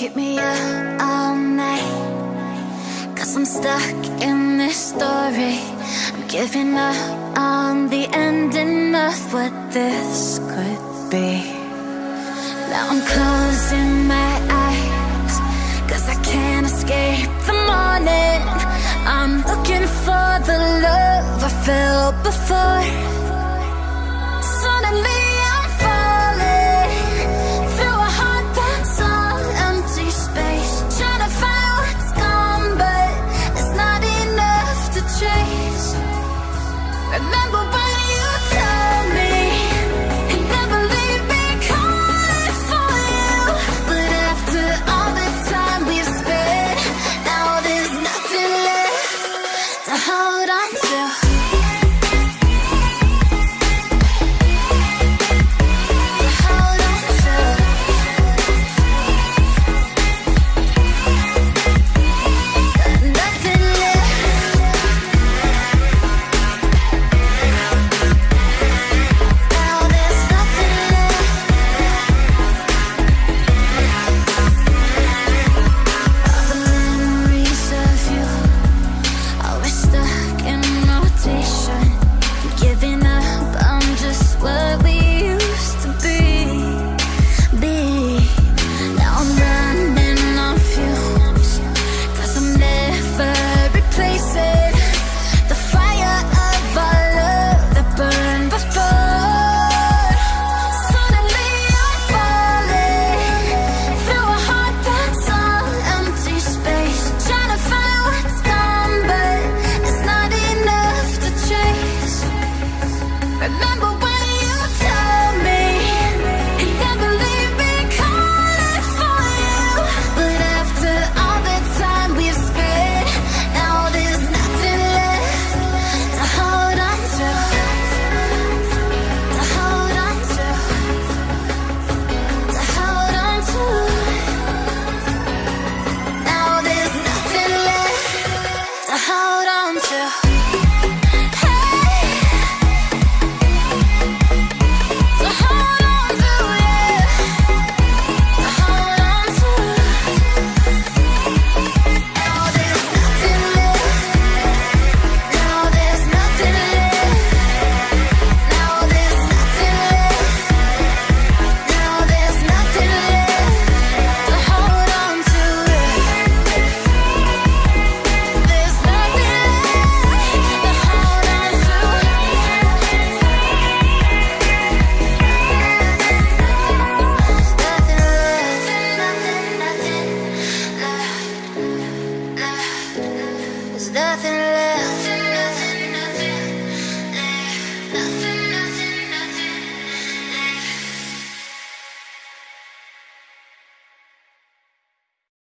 Keep me up all night. Cause I'm stuck in this story. I'm giving up on the ending of what this could be. Now I'm closing my eyes. Cause I can't escape the morning. I'm looking for the love I felt before. Suddenly you. nothing left.